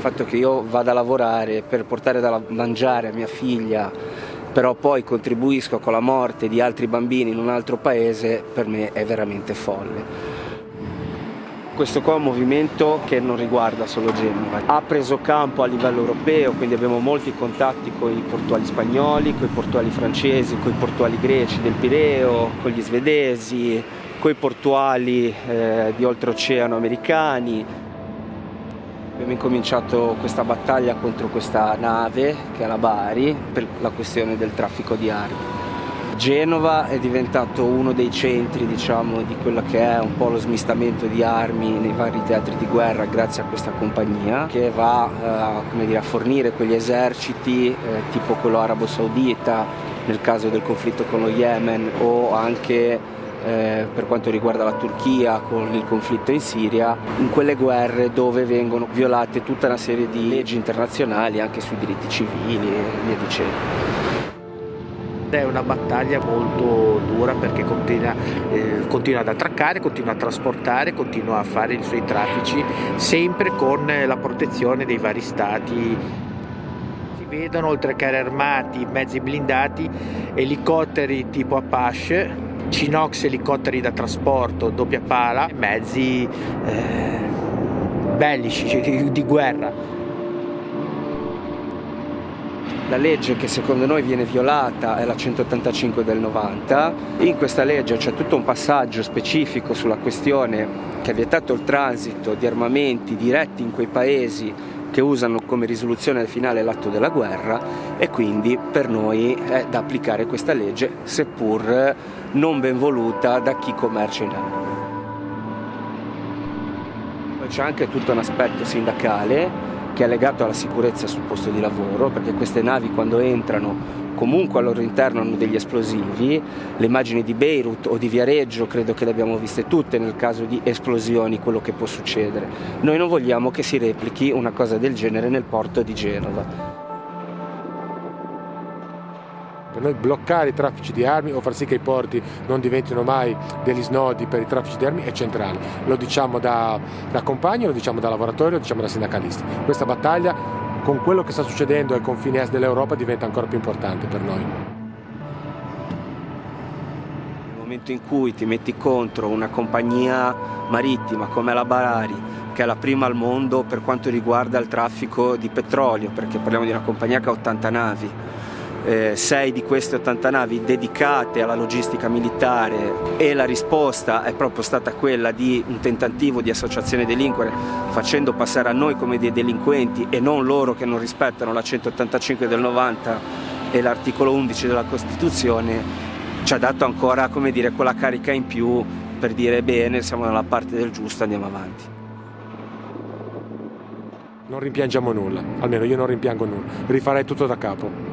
fatto che io vada a lavorare per portare da mangiare a mia figlia, però poi contribuisco con la morte di altri bambini in un altro paese, per me è veramente folle. Questo qua è un movimento che non riguarda solo Genova, ha preso campo a livello europeo, quindi abbiamo molti contatti con i portuali spagnoli, con i portuali francesi, con i portuali greci del Pireo, con gli svedesi, con i portuali eh, di oltreoceano americani. Abbiamo incominciato questa battaglia contro questa nave che è la Bari per la questione del traffico di armi. Genova è diventato uno dei centri diciamo, di quello che è un po' lo smistamento di armi nei vari teatri di guerra grazie a questa compagnia che va eh, dire, a fornire quegli eserciti eh, tipo quello arabo saudita nel caso del conflitto con lo Yemen o anche eh, per quanto riguarda la Turchia con il conflitto in Siria, in quelle guerre dove vengono violate tutta una serie di leggi internazionali anche sui diritti civili e via dicendo. È una battaglia molto dura perché continua, eh, continua, ad attraccare, continua a trasportare, continua a fare i suoi traffici, sempre con la protezione dei vari stati. Si vedono oltre a carri armati, mezzi blindati, elicotteri tipo Apache, Cinox elicotteri da trasporto, doppia pala, mezzi eh, bellici di, di guerra. La legge che secondo noi viene violata è la 185 del 90. In questa legge c'è tutto un passaggio specifico sulla questione che ha vietato il transito di armamenti diretti in quei paesi che usano come risoluzione finale l'atto della guerra e quindi per noi è da applicare questa legge seppur non ben voluta da chi commercia in armi. C'è anche tutto un aspetto sindacale che è legato alla sicurezza sul posto di lavoro, perché queste navi quando entrano comunque al loro interno hanno degli esplosivi, le immagini di Beirut o di Viareggio credo che le abbiamo viste tutte nel caso di esplosioni, quello che può succedere. Noi non vogliamo che si replichi una cosa del genere nel porto di Genova. Per noi bloccare i traffici di armi o far sì che i porti non diventino mai degli snodi per i traffici di armi è centrale. Lo diciamo da, da compagni, lo diciamo da lavoratori, lo diciamo da sindacalisti. Questa battaglia con quello che sta succedendo ai confini est dell'Europa diventa ancora più importante per noi. Nel momento in cui ti metti contro una compagnia marittima come la Barari, che è la prima al mondo per quanto riguarda il traffico di petrolio, perché parliamo di una compagnia che ha 80 navi, eh, sei di queste 80 navi dedicate alla logistica militare e la risposta è proprio stata quella di un tentativo di associazione delinquere facendo passare a noi come dei delinquenti e non loro che non rispettano la 185 del 90 e l'articolo 11 della Costituzione ci ha dato ancora come dire, quella carica in più per dire bene siamo dalla parte del giusto andiamo avanti. Non rimpiangiamo nulla, almeno io non rimpiango nulla, rifarei tutto da capo.